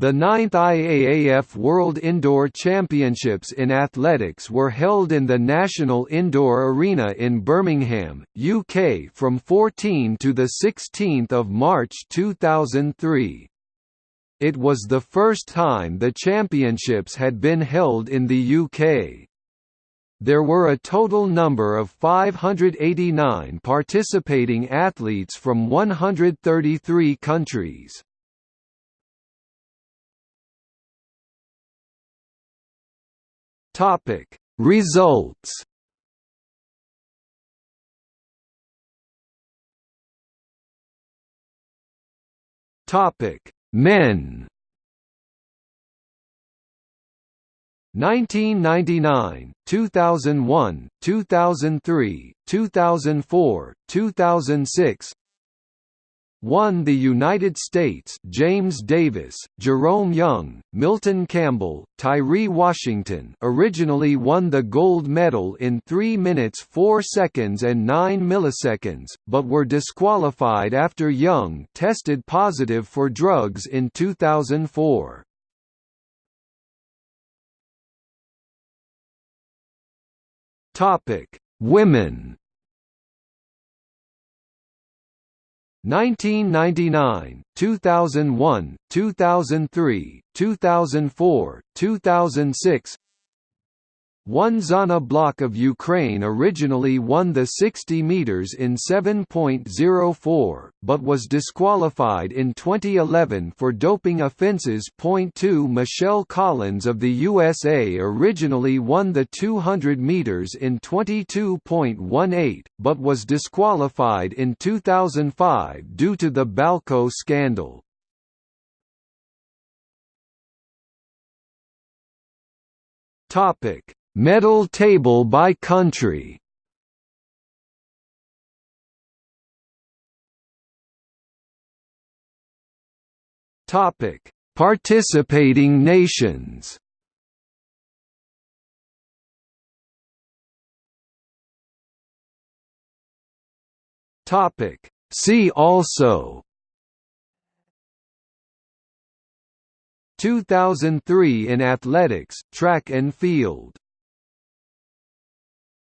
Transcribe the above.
The ninth IAAF World Indoor Championships in Athletics were held in the National Indoor Arena in Birmingham, UK from 14 to 16 March 2003. It was the first time the championships had been held in the UK. There were a total number of 589 participating athletes from 133 countries. Topic. Results. Topic. Men. 1999, 2001, 2003, 2004, 2006 won the United States James Davis, Jerome Young, Milton Campbell, Tyree Washington originally won the gold medal in 3 minutes 4 seconds and 9 milliseconds, but were disqualified after Young tested positive for drugs in 2004. Women 1999, 2001, 2003, 2004, 2006 one Zhanna Block of Ukraine originally won the 60 meters in 7.04, but was disqualified in 2011 for doping offenses. 2 Michelle Collins of the USA originally won the 200 meters in 22.18, but was disqualified in 2005 due to the Balco scandal. Topic Medal table by country. Topic: Participating nations. Topic: See also. 2003 in athletics, track and field